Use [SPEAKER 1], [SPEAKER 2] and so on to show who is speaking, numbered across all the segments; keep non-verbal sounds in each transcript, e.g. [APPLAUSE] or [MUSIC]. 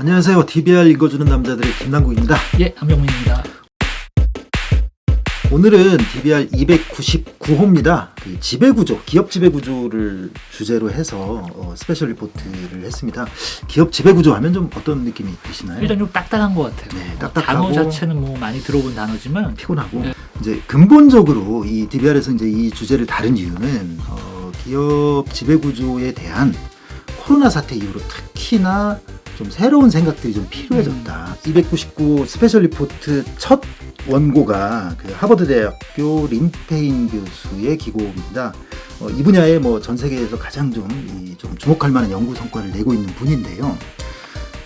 [SPEAKER 1] 안녕하세요. DBR 읽어주는 남자들의 김남국입니다.
[SPEAKER 2] 예, 한병민입니다.
[SPEAKER 1] 오늘은 DBR 299호입니다. 그 지배구조, 기업 지배구조를 주제로 해서 어, special report를 했습니다. 기업 지배구조 하면 좀 어떤 느낌이 드시나요?
[SPEAKER 2] 일단 좀 딱딱한 것 같아요.
[SPEAKER 1] 네,
[SPEAKER 2] 뭐
[SPEAKER 1] 딱딱하고
[SPEAKER 2] 단어 자체는 뭐 많이 들어본 단어지만
[SPEAKER 1] 피곤하고
[SPEAKER 2] 네.
[SPEAKER 1] 이제 근본적으로 이 DBR에서 이제 이 주제를 다룬 이유는 어, 기업 지배구조에 대한 코로나 사태 이후로 특히나 좀 새로운 생각들이 좀 필요해졌다. 299 special report 첫 원고가 그 하버드 대학교 림페인 교수의 기고입니다. 어, 이 분야에 뭐 전 세계에서 가장 좀, 이, 좀 주목할 만한 연구 성과를 내고 있는 분인데요.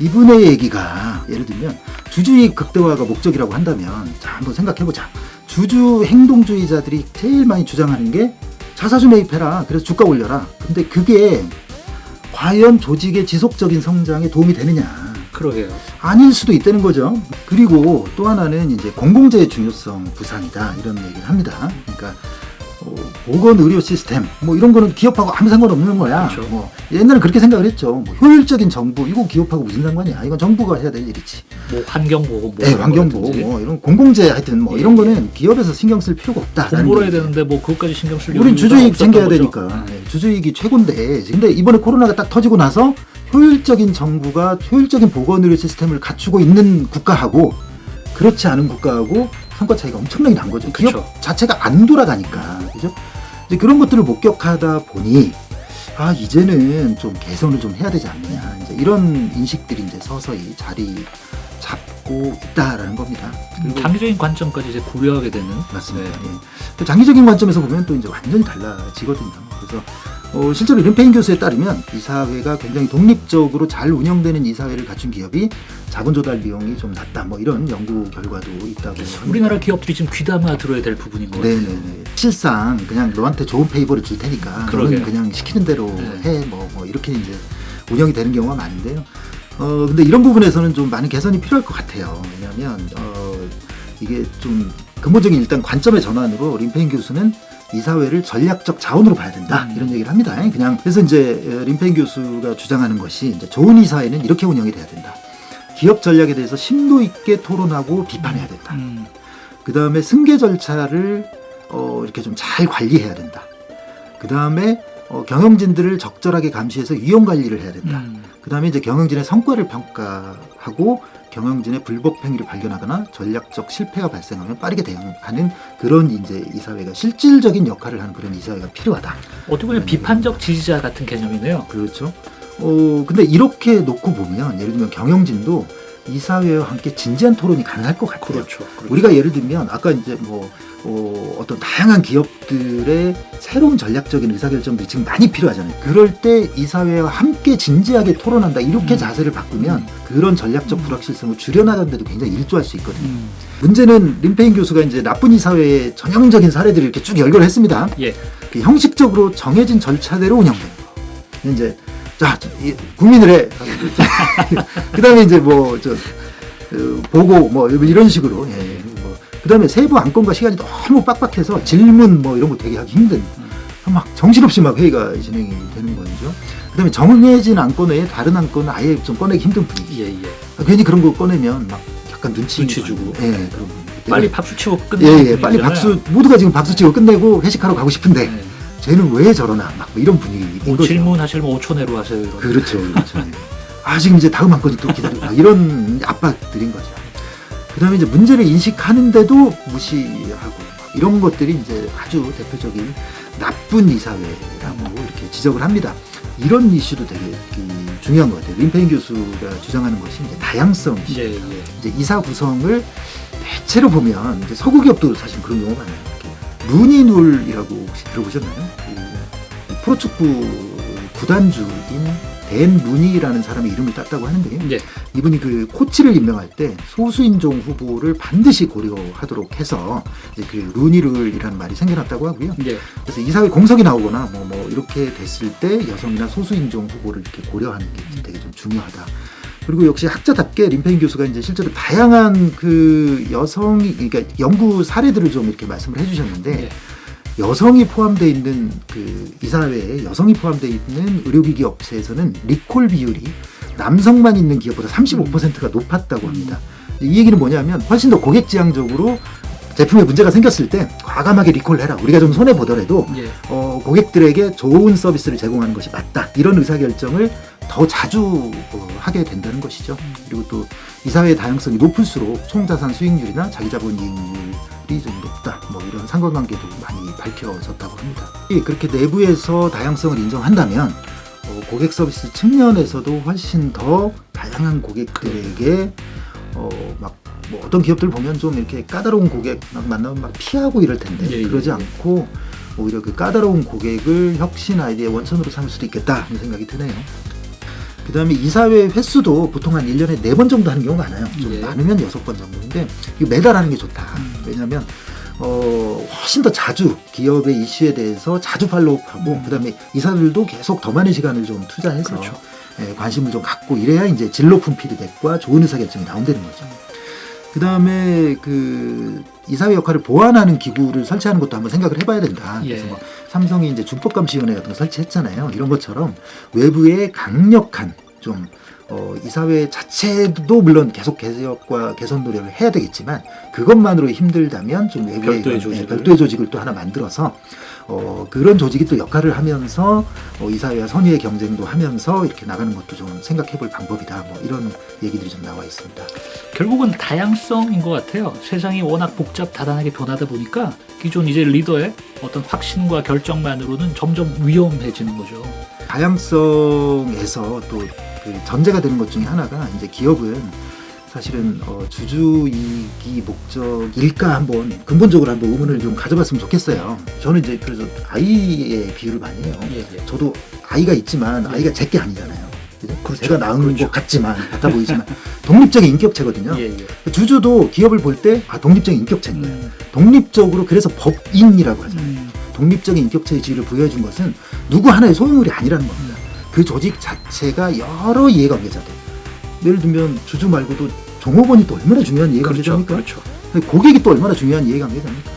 [SPEAKER 1] 이분의 얘기가 예를 들면 주주익 극대화가 목적이라고 한다면 자 한번 생각해보자. 주주 행동주의자들이 제일 많이 주장하는 게 자사주 매입해라. 그래서 주가 올려라. 근데 그게 과연 조직의 지속적인 성장에 도움이 되느냐?
[SPEAKER 2] 그러게요.
[SPEAKER 1] 아닐 수도 있다는 거죠. 그리고 또 하나는 이제 공공재의 중요성 부상이다 이런 얘기를 합니다. 그러니까 어, 보건 의료 시스템 뭐 이런 거는 기업하고 아무 상관없는 거야.
[SPEAKER 2] 그렇죠.
[SPEAKER 1] 뭐 옛날에 그렇게 생각을 했죠. 뭐 효율적인 정부 이거 기업하고 무슨 상관이야? 이건 정부가 해야 될 일이지.
[SPEAKER 2] 뭐 환경 보호, 뭐
[SPEAKER 1] 네, 환경보호. 뭐 이런 공공재 하여튼 뭐
[SPEAKER 2] 예,
[SPEAKER 1] 이런
[SPEAKER 2] 예.
[SPEAKER 1] 거는 기업에서 신경 쓸 필요가 없다.
[SPEAKER 2] 공부를 해야 되는데 뭐 그것까지 신경 쓸
[SPEAKER 1] 우린
[SPEAKER 2] 없었던
[SPEAKER 1] 챙겨야
[SPEAKER 2] 거죠.
[SPEAKER 1] 되니까
[SPEAKER 2] 네.
[SPEAKER 1] 네, 주주이익이 최고인데 근데 이번에 코로나가 딱 터지고 나서 효율적인 정부가 효율적인 보건의료 시스템을 갖추고 있는 국가하고 그렇지 않은 국가하고 성과 차이가 엄청나게 난 거죠. 기업
[SPEAKER 2] 그쵸.
[SPEAKER 1] 자체가 안 돌아가니까 그죠? 이제 그런 것들을 목격하다 보니 아 이제는 좀 개선을 좀 해야 되지 않느냐 이제 이런 인식들이 이제 서서히 자리 잡고 있다라는 겁니다. 그리고
[SPEAKER 2] 장기적인 관점까지 이제 고려하게 되는
[SPEAKER 1] 맞습니다.
[SPEAKER 2] 네.
[SPEAKER 1] 예. 또 장기적인 관점에서 보면 또 이제 완전히 달라지거든요. 그래서 어, 실제로 림페인 교수에 따르면 이사회가 굉장히 독립적으로 잘 운영되는 이사회를 갖춘 기업이 자본 조달 비용이 좀 낮다. 뭐 이런 연구 결과도 있다고 합니다.
[SPEAKER 2] 우리나라 기업들이 지금 귀담아 들어야 될 부분인 것 같아요.
[SPEAKER 1] 네네네. 실상 그냥 너한테 좋은 페이버를 줄 테니까
[SPEAKER 2] 그러게요.
[SPEAKER 1] 너는 그냥 시키는 대로
[SPEAKER 2] 네.
[SPEAKER 1] 해. 뭐, 뭐 이렇게 이제 운영이 되는 경우가 많은데요. 어 근데 이런 부분에서는 좀 많은 개선이 필요할 것 같아요. 왜냐하면 어 이게 좀 근본적인 일단 관점의 전환으로 림페인 교수는 이사회를 전략적 자원으로 봐야 된다
[SPEAKER 2] 음.
[SPEAKER 1] 이런 얘기를 합니다. 그냥 그래서 이제 어, 림페인 교수가 주장하는 것이 이제 좋은 이사회는 이렇게 운영이 돼야 된다. 기업 전략에 대해서 심도 있게 토론하고 비판해야 된다.
[SPEAKER 2] 음,
[SPEAKER 1] 그 다음에 승계 절차를 어, 이렇게 좀 잘 관리해야 된다. 그 다음에 어, 경영진들을 적절하게 감시해서 위험 관리를 해야 된다.
[SPEAKER 2] 음.
[SPEAKER 1] 그 다음에 이제 경영진의 성과를 평가하고 경영진의 불법 행위를 발견하거나 전략적 실패가 발생하면 빠르게 대응하는 그런 이제 이사회가 실질적인 역할을 하는 그런 이사회가 필요하다.
[SPEAKER 2] 어떻게 보면 비판적 지지자 같은 개념이네요.
[SPEAKER 1] 그렇죠. 어, 근데 이렇게 놓고 보면 예를 들면 경영진도 이사회와 함께 진지한 토론이 가능할 것 같아요.
[SPEAKER 2] 그렇죠. 그렇죠.
[SPEAKER 1] 우리가 예를 들면 아까 이제 뭐 어, 어떤 다양한 기업들의 새로운 전략적인 의사결정들이 지금 많이 필요하잖아요. 그럴 때 이사회와 함께 진지하게 토론한다 이렇게
[SPEAKER 2] 음.
[SPEAKER 1] 자세를 바꾸면
[SPEAKER 2] 음.
[SPEAKER 1] 그런 전략적 불확실성을 줄여나가는 데도 굉장히 일조할 수 있거든요.
[SPEAKER 2] 음,
[SPEAKER 1] 문제는 림페인 교수가 이제 나쁜 이사회의 전형적인 사례들을 이렇게 쭉 연결을 했습니다.
[SPEAKER 2] 예.
[SPEAKER 1] 그 형식적으로 정해진 절차대로 운영되는 거. 이제 자 이- 국민을 해. [LAUGHS] 그 다음에 이제 뭐저 어, 보고 뭐 이런 식으로. 예. 뭐 그 다음에 세부 안건과 시간이 너무 빡빡해서 질문 뭐 이런 거 되게 하기 힘든. 막 정신없이 막 회의가 진행이 되는 거죠. 그 다음에 정해진 안건 외에 다른 안건은 아예 좀 꺼내기 힘든 분위기.
[SPEAKER 2] 예, 예.
[SPEAKER 1] 아, 괜히 그런 거 꺼내면 막 약간 눈치,
[SPEAKER 2] 눈치 주고.
[SPEAKER 1] 예, 그런 분위기.
[SPEAKER 2] 빨리 박수 치고
[SPEAKER 1] 예,
[SPEAKER 2] 끝내는
[SPEAKER 1] 예, 빨리. 박수 모두가 지금 박수 치고 끝내고 회식하러 가고 싶은데
[SPEAKER 2] 네.
[SPEAKER 1] 쟤는 왜 저러나 막 질문 분위기인
[SPEAKER 2] 뭐
[SPEAKER 1] 거죠.
[SPEAKER 2] 질문하시면 5초 내로 하세요. 이런.
[SPEAKER 1] 그렇죠, 그렇죠. 예. 아 지금 이제 다음 한 건이 또 기다리고 막 이런 압박들인 거죠. 그 다음에 이제 문제를 인식하는데도 무시하고 막 이런 것들이 이제 아주 대표적인 나쁜 이사회라고 이렇게 지적을 합니다. 이런 이슈도 되게 그, 중요한 것 같아요. 림페인 교수가 주장하는 것이 이제 다양성 이슈.
[SPEAKER 2] 예, 예.
[SPEAKER 1] 이제 이사 구성을 대체로 보면 이제 서구 기업도 사실 그런 경우가 많아요. 루니눌이라고 혹시 들어보셨나요? 그 프로축구 구단주인 댄 루니라는 사람의 이름을 땄다고 하는데요.
[SPEAKER 2] 예.
[SPEAKER 1] 이분이 그 코치를 임명할 때 소수인종 후보를 반드시 고려하도록 해서 그 루니룰이라는 말이 생겨났다고 하고요.
[SPEAKER 2] 예.
[SPEAKER 1] 그래서 이사회 공석이 나오거나 뭐, 뭐 이렇게 됐을 때 여성이나 소수인종 후보를 이렇게 고려하는 게 되게 좀 중요하다. 그리고 역시 학자답게 림페인 교수가 이제 실제로 다양한 그 여성이 그러니까 연구 사례들을 좀 이렇게 말씀을 해주셨는데
[SPEAKER 2] 예.
[SPEAKER 1] 여성이 포함되어 있는 그 이사회에 여성이 포함되어 있는 의료기기 업체에서는 리콜 비율이 남성만 있는 기업보다 35%가 높았다고 합니다. 이 얘기는 뭐냐면 훨씬 더 고객 지향적으로 제품에 문제가 생겼을 때 과감하게 리콜을 해라. 우리가 좀 손해 보더라도
[SPEAKER 2] 예.
[SPEAKER 1] 어, 고객들에게 좋은 서비스를 제공하는 것이 맞다. 이런 의사결정을 더 자주 어, 하게 된다는 것이죠. 그리고 또 이 사회의 다양성이 높을수록 총자산 수익률이나 자기자본 이익률이 좀 높다. 뭐 이런 상관관계도 많이 밝혀졌다고 합니다. 이 그렇게 내부에서 다양성을 인정한다면 어, 고객 서비스 측면에서도 훨씬 더 다양한 고객들에게 어, 막 뭐 어떤 기업들 보면 좀 이렇게 까다로운 고객 막 만나면 막 피하고 이럴 텐데
[SPEAKER 2] 예, 예,
[SPEAKER 1] 그러지
[SPEAKER 2] 예.
[SPEAKER 1] 않고 오히려 그 까다로운 고객을 혁신 아이디어의 원천으로 삼을 수도 있겠다 하는 생각이 드네요. 그 다음에 이사회 횟수도 보통 한 1년에 4번 정도 하는 경우가 많아요. 좀
[SPEAKER 2] 예.
[SPEAKER 1] 많으면 6번 정도인데 매달 하는 게 좋다.
[SPEAKER 2] 음.
[SPEAKER 1] 왜냐하면 어, 훨씬 더 자주 기업의 이슈에 대해서 자주 팔로우하고
[SPEAKER 2] 음.
[SPEAKER 1] 그 다음에 이사들도 계속 더 많은 시간을 좀 투자해서
[SPEAKER 2] 그렇죠.
[SPEAKER 1] 예, 관심을 좀 갖고 이래야 이제 질 높은 피드백과 좋은 의사결정이 나온다는 거죠. 그 다음에 그 이사회 역할을 보완하는 기구를 설치하는 것도 한번 생각을 해봐야 된다.
[SPEAKER 2] 예.
[SPEAKER 1] 그래서 뭐 삼성이 이제 준법감시위원회 같은 거 설치했잖아요. 이런 것처럼 외부의 강력한 좀 어, 이 사회 자체도 물론 계속 개혁과 개선 노력을 해야 되겠지만 그것만으로 힘들다면 좀 외부의
[SPEAKER 2] 별도의
[SPEAKER 1] 예. 별도의 조직을 또 하나 만들어서 어, 그런 조직이 또 역할을 하면서 어, 이사회와 선의의 경쟁도 하면서 이렇게 나가는 것도 좀 생각해 볼 방법이다. 뭐 이런 얘기들이 좀 나와 있습니다.
[SPEAKER 2] 결국은 다양성인 것 같아요. 세상이 워낙 복잡 다단하게 변하다 보니까 기존 이제 리더의 어떤 확신과 결정만으로는 점점 위험해지는 거죠.
[SPEAKER 1] 다양성에서 또 그 전제가 되는 것 중에 하나가 이제 기업은 사실은 어, 주주 이익이 목적일까 한번 근본적으로 한번 의문을 좀 가져봤으면 좋겠어요. 저는 이제 그래서 아이의 비유를 많이 해요.
[SPEAKER 2] 예, 예.
[SPEAKER 1] 저도 아이가 있지만
[SPEAKER 2] 예.
[SPEAKER 1] 아이가 제 게 아니잖아요. 그죠?
[SPEAKER 2] 그렇죠.
[SPEAKER 1] 제가 낳은
[SPEAKER 2] 그렇죠.
[SPEAKER 1] 것 같지만 [LAUGHS] 같아 보이지만 독립적인 인격체거든요.
[SPEAKER 2] 예, 예.
[SPEAKER 1] 주주도 기업을 볼 때 아, 독립적인 인격체인 거예요.
[SPEAKER 2] 음,
[SPEAKER 1] 독립적으로 그래서 법인이라고 하잖아요.
[SPEAKER 2] 음,
[SPEAKER 1] 독립적인 인격체의 지위를 부여해 준 것은 누구 하나의 소유물이 아니라는 겁니다. 그 조직 자체가 여러 이해관계자들. 예를 들면 주주 말고도 종업원이 또 얼마나 중요한
[SPEAKER 2] 그렇죠.
[SPEAKER 1] 이해관계자입니까?
[SPEAKER 2] 그렇죠.
[SPEAKER 1] 고객이 또 얼마나 중요한 이해관계자입니까?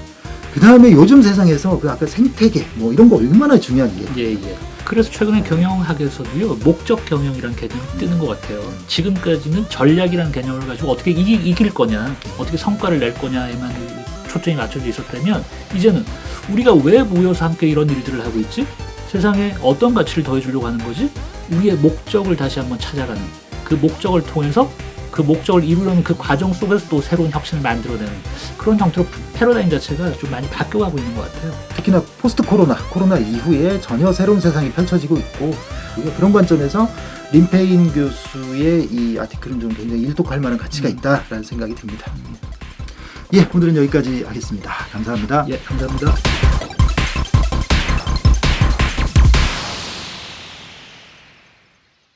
[SPEAKER 1] 그 다음에 요즘 세상에서 그 아까 생태계 뭐 이런 거 얼마나 중요한 이해.
[SPEAKER 2] 예, 예. 그래서 최근에 경영학에서도요 목적 경영이라는 개념이 뜨는 것 같아요. 지금까지는 전략이라는 개념을 가지고 어떻게 이기, 이길 거냐, 어떻게 성과를 낼 거냐에만 초점이 맞춰져 있었다면 이제는 우리가 왜 모여서 함께 이런 일들을 하고 있지? 세상에 어떤 가치를 더해주려고 하는 거지? 우리의 목적을 다시 한번 찾아가는 그 목적을 통해서 그 목적을 이루려는 그 과정 속에서 또 새로운 혁신을 만들어내는 그런 형태로 패러다임 자체가 좀 많이 바뀌어가고 있는 것 같아요.
[SPEAKER 1] 특히나 포스트 코로나, 코로나 이후에 전혀 새로운 세상이 펼쳐지고 있고 그런 관점에서 림페인 교수의 이 아티클은 좀 굉장히 일독할 만한 가치가
[SPEAKER 2] 음.
[SPEAKER 1] 있다라는 생각이 듭니다. 예, 오늘은 여기까지 하겠습니다. 감사합니다.
[SPEAKER 2] 예, 감사합니다.